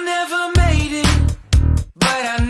I never made it, but I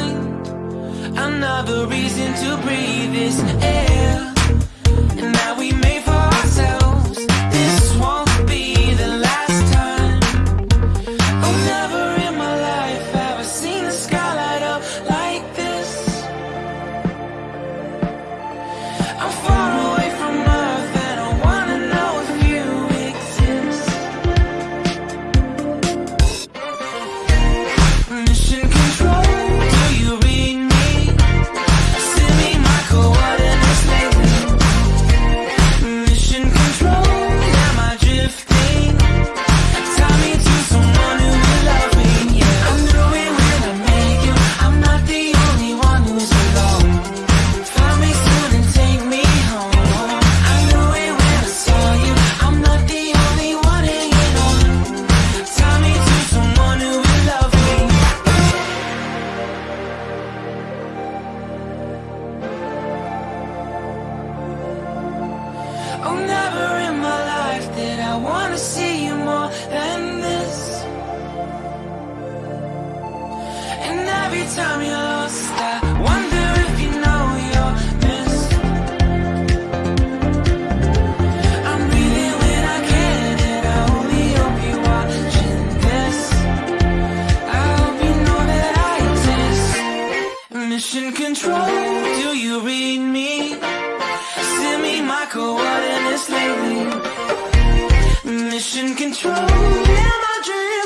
Another reason to breathe this air. Oh, never in my life did I wanna see you more than this. And every time you're lost, I wonder if you know you're missed. I'm when I can and I only hope you're watching this I hope you know that I exist. Mission Control, do you read me? Send me my coordinates Mission control, am I dream.